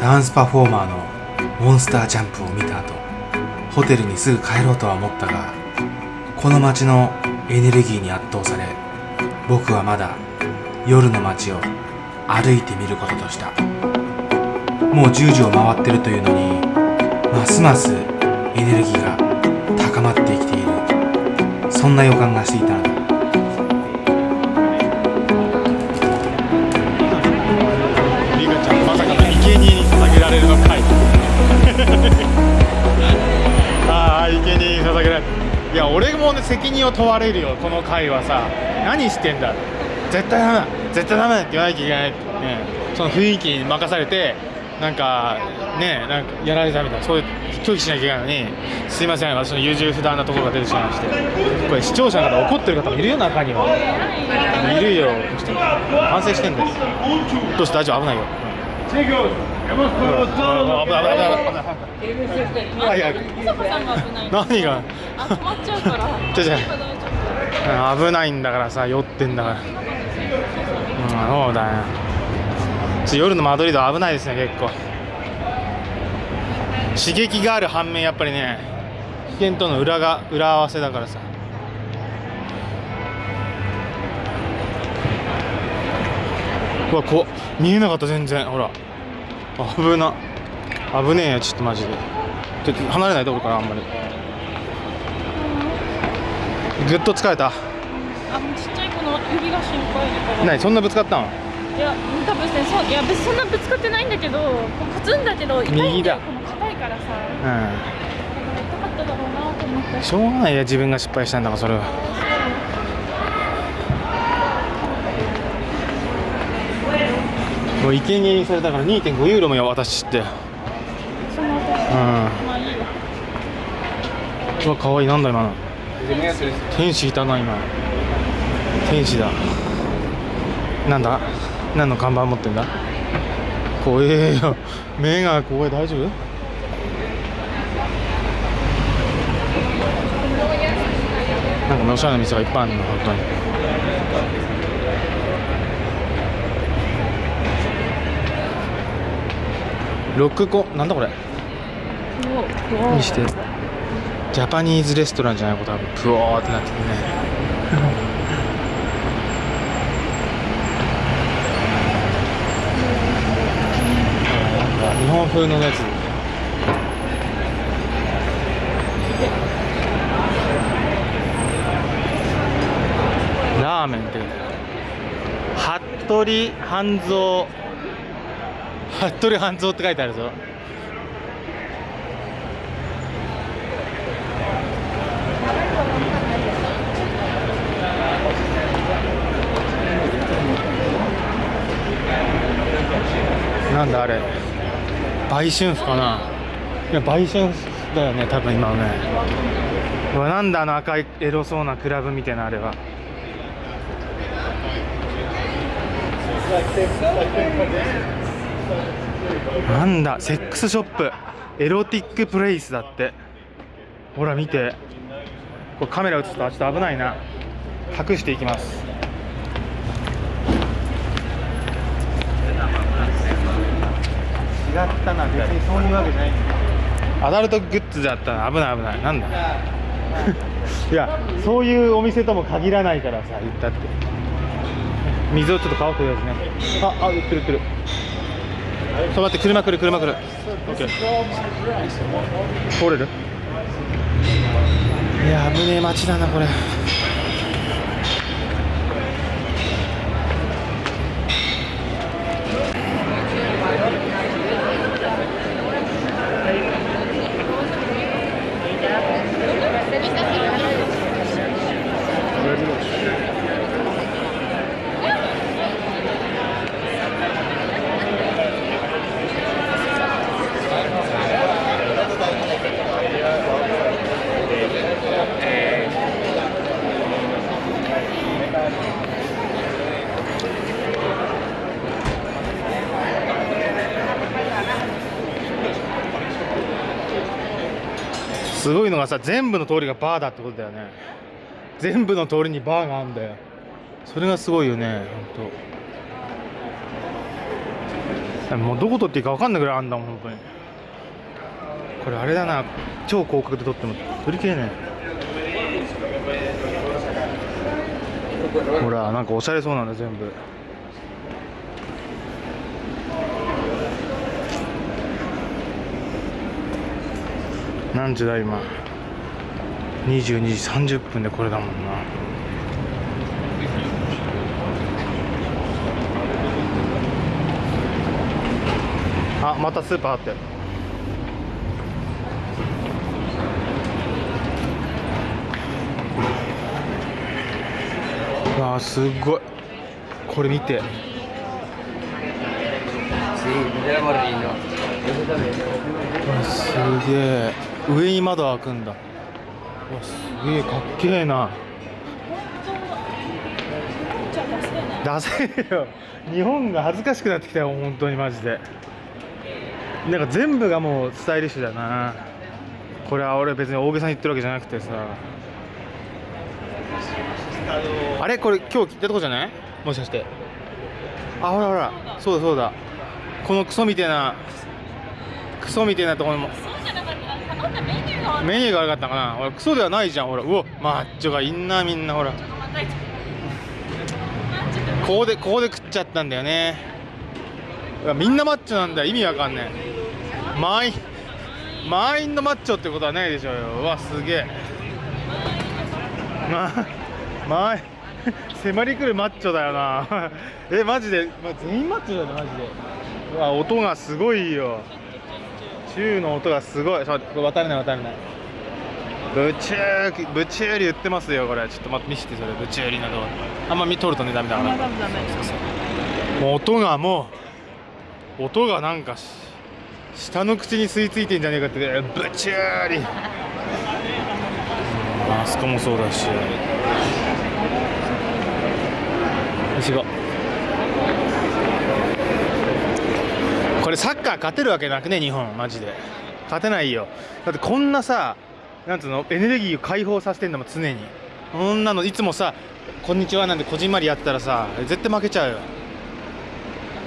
ダンスパフォーマーのモンスタージャンプを見た後ホテルにすぐ帰ろうとは思ったがこの街のエネルギーに圧倒され僕はまだ夜の街を歩いてみることとした。もう10時を回ってるというのにますますエネルギーが高まってきている。そんな予感がしていたのだ。責任を問われるよこの回はさ。何してんだ。絶対ダメだ。絶対ダメだって言わなきゃいけない。って、ね、その雰囲気に任されてなんかねなんかやられたみたいな。そういう拒否しなきゃいけないのに。すいません。私の優柔不断なところが出てしまいまして。これ視聴者の方怒ってる方もいるよ中には。いるよ反省してんだよ。どうして大丈夫？危ないよ。危ないん。が危ない。何が、危ないん。だからさ酔ってん。だからうん。そうだよ夜のマドリード危ないですね結構刺激がある反面やっぱりね危険との裏が裏合わせだからさうわこ見えなかった全然ほら危な。危ねえよちょっとマジで。ちょっと離れないで俺からあんまり。ぐっと疲れた？あ、ちっちゃい子の指が心配だから。何？そんなぶつかったの？いや、多分ね、そう、いや、別にそんなぶつかってないんだけど、こうカツンだけど、痛いんだよ右だ。この硬いからさ。う痛かっただろうなと思って。んしょうがないや自分が失敗したんだからそれはもう生贄にされたから2.5ユーロもよ私って。うん。その後、まあいいよ。うわかわいいなんだ今の。天使いたな今。天使だ。なんだ？何の看板持ってんだ？怖えよ。目が怖い大丈夫？なんかおしゃれな店がいっぱいあるの本当に。ロックコなんだこれ？にしてジャパニーズレストランじゃないこと多分プオーってなってるね。日本風のやつ。ラーメンって服部半蔵服部半蔵って書いてあるぞ。なんだあれ。売春婦かな。いや売春婦だよね多分今のね。うわなんだあの赤いエロそうなクラブみたいなあれは。なんだセックスショップ。エロティックプレイスだって。ほら見て。これカメラ映すとあちょっと危ないな。隠していきます。違ったな別にそういうわけじゃないアダルトグッズだったら危ない危ない。なんだ？いやそういうお店とも限らないからさ言ったって。水をちょっと買おうとりあえずね。ああ売ってる売ってるそう待って車来る車来る。OK 通れる？いや危ねえ街だなこれ。すごいのがさ全部の通りがバーだってことだよね。全部の通りにバーがあるんだよ。それがすごいよねほんと。もうどこ撮っていいか分かんないぐらいあんだもん本当に。これあれだな。超広角で撮っても撮りきれないほらなんかおしゃれそうなんだ全部。何時だ今。22時30分でこれだもんな。あまたスーパーあって。わあすごい。これ見て。すげえ上に窓開くんだ。わすげえかっけえな。出せよ。日本が恥ずかしくなってきたよ本当にマジで。なんか全部がもうスタイリッシュだな。これは俺別に大げさに言ってるわけじゃなくてさ。あれ？これ今日聞いたとこじゃない？もしかして。あほらほら。そうだそうだ。このクソみたいな。クソみたいなところも。メニューが悪かったかな？ほらクソではないじゃんほら。うわマッチョがいんなみんな。ほら。ここでここで食っちゃったんだよね。みんなマッチョなんだ。よ意味わかんねえ。満員満員のマッチョってことはないでしょうよ。うわすげえ。ま満員。迫り来るマッチョだよな。えマジで、ま全員マッチョだよマジで。うわ音がすごいよ。チューの音がすごい。ちょっと待ってこれ渡れない渡れないブチューブチューリ言ってますよこれ。ちょっと待って見せてそれ。ブチューリの動画。あんま見とるとねダメだから。もう音がもう音がなんかし下の口に吸い付いてんじゃねえかってブチューリあそこもそうだし。よし行これサッカー勝てるわけなくね日本マジで。勝てないよ。だってこんなさなんつうのエネルギーを解放させてんだもん常に。こんなのいつもさ「こんにちは」なんてこじんまりやったらさ絶対負けちゃうよ。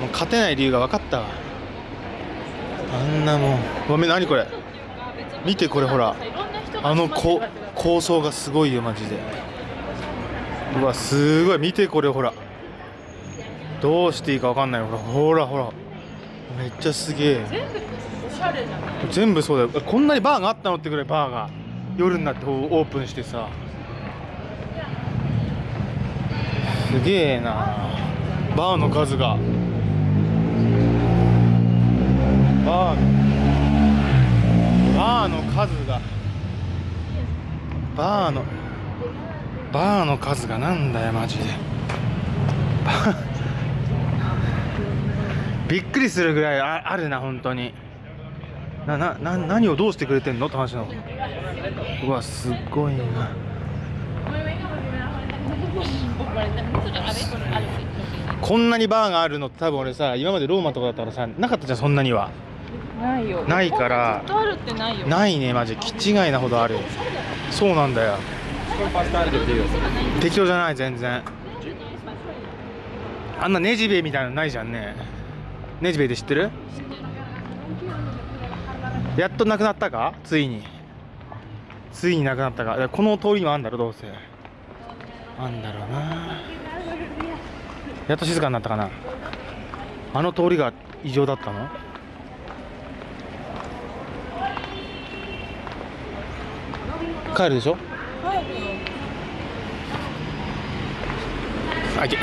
もう勝てない理由が分かったわ。あんなもん。ごめん何これ？見てこれほら。あのこ構想がすごいよマジで。うわすごい。見てこれほら。どうしていいか分かんないほらほらほら。めっちゃすげえ。全部おしゃれじゃない全部そうだよ。こんなにバーがあったのってぐらいバーが夜になってオープンしてさ。すげえな。バーの数が。バー。バーの数が。バーのバーの数がなんだよマジで。バーびっくりするぐらいああるな本当に。ななな何をどうしてくれてんのって話なの。うわすごいな。こんなにバーがあるのって多分俺さ今までローマとかだったらさなかったじゃんそんなには。ないよ。ないから。ないねマジ。気違いなほどある。そうなんだよ。適当じゃない全然。あんなネジベみたいなのないじゃんねネジベって知ってる？やっとなくなったか？ついに。ついになくなったか？この通りにもあんだろどうせ。あんだろうな。やっと静かになったかな？あの通りが異常だったの？帰るでしょ？あいけ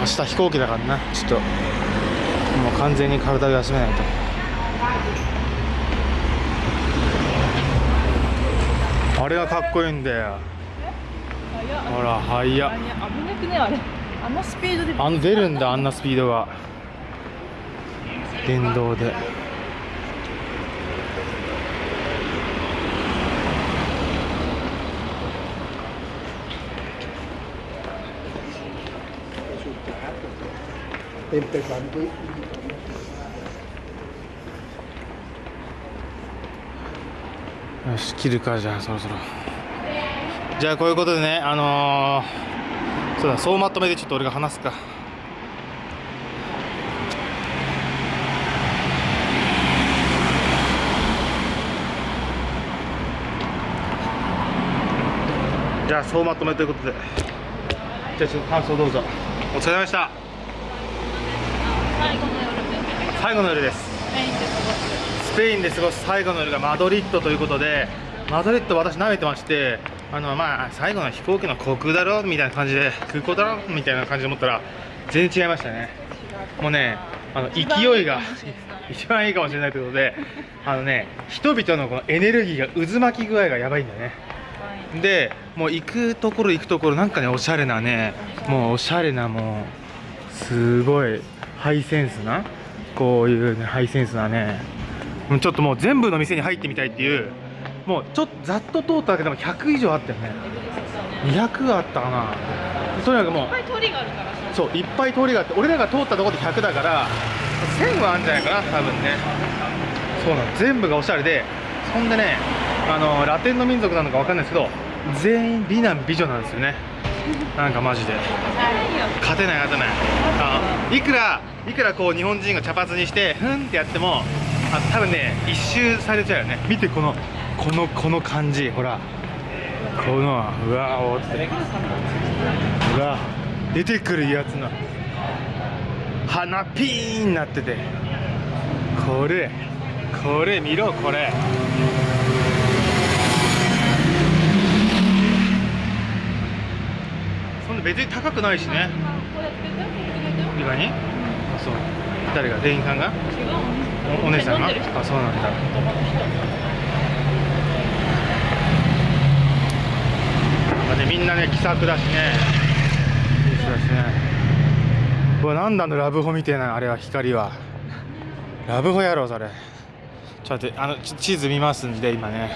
明日飛行機だからな。ちょっと。もう完全に体を休めないと。あれがかっこいいんだよ。ほら速っ。あれ危なくねあれ。あのスピードで。あの出るんだあんなスピードが。電動で tempe 3 qui.「よし切るかじゃあそろそろじゃあこういうことでねあのー、そうだ総まとめでちょっと俺が話すかじゃあ総まとめということでじゃあちょっと感想どうぞお疲れ様でした最後の夜で。すスペインで過ごすスペインで過ごす最後の夜がマドリッドということでマドリッド私舐めてましてあのまあ最後の飛行機の航空だろみたいな感じで空港だろみたいな感じで思ったら全然違いましたね。もうねあの勢いが一番いい。かもしれないということであのね人々のこのエネルギーが渦巻き具合がやばいんだよねでもう行くところ行くところなんかねおしゃれなねもうおしゃれなもうすごいハイセンスな？こういうねハイセンスなね。ちょっともう全部の店に入ってみたいっていう。もうちょっとざっと通っただけでも100以上あったよね。200あったかな。とにかくもういっぱい通りがあるからさ。そういっぱい通りがあって俺らが通ったところで100だから1000はあるんじゃないかな多分ね。そうなの。全部がおしゃれでそんでねあのラテンの民族なのかわかんないですけど全員美男美女なんですよねなんかマジで。勝てない勝てない。あいくらいくらこう日本人が茶髪にしてふんってやってもあ多分ね一周されちゃうよね。見てこのこのこの感じ。ほら。このうわおって。うわ出てくるやつの。鼻ピーンになってて。これこれ見ろこれそんな別に高くないしね。意外に？あそう。誰が？店員さんが？おお姉さんが？あそうなんだ。なんかねみんなね気さくだしね。いい人だしね。うわなんだあのラブホみたいなあれは光は。ラブホやろそれ。ちょっと待ってあのち地図見ますんで今ね。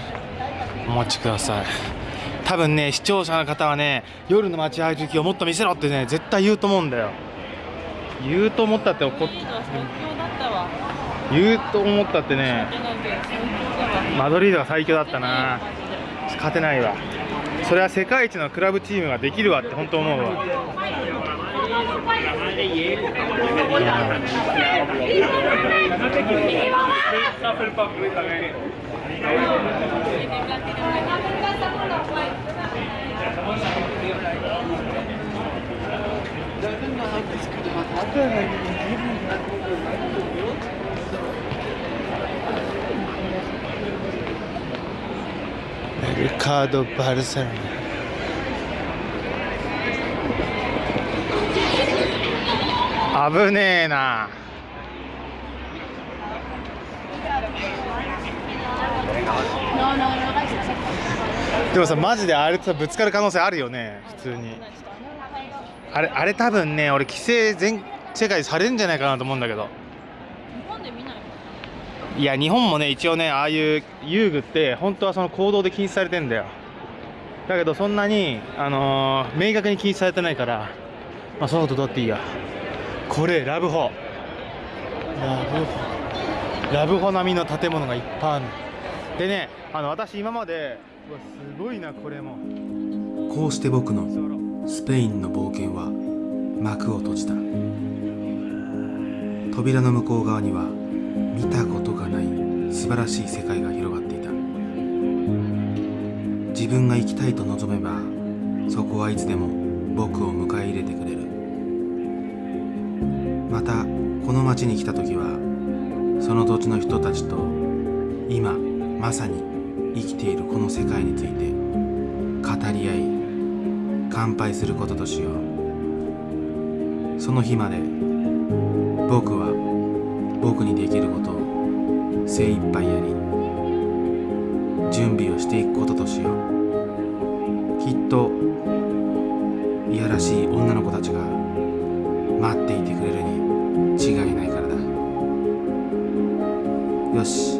お待ちください多分ね視聴者の方はね夜の待合時をもっと見せろってね絶対言うと思うんだよ。言うと思ったって怒っいいの最強だったわ。言うと思ったってねマドリードが最強だったな。勝てないわ。それは世界一のクラブチームができるわって本当思うわメルカード・バルセロナ危ねえなでもさマジであれとさぶつかる可能性あるよね普通にあれあれ多分ね俺規制全世界でされるんじゃないかなと思うんだけど。日本で見ないいや日本もね一応ねああいう遊具って本当はその行動で禁止されてんだよ。だけどそんなにあのー明確に禁止されてないからまあそのことどうだっていいや。これラブホ。ラブホ。ラブホ並みの建物がいっぱいあるでねあの私今までうわすごいなこれも。こうして僕のスペインの冒険は幕を閉じた。扉の向こう側には見たことがない素晴らしい世界が広がっていた。自分が行きたいと望めばそこはいつでも僕を迎え入れてくれる。またこの町に来た時はその土地の人たちと今まさに生きているこの世界について語り合い乾杯することとしよう。その日まで僕は僕にできることを精一杯やり準備をしていくこととしよう。きっといやらしい女の子たちが待っていてくれるに違いないからだ。よし。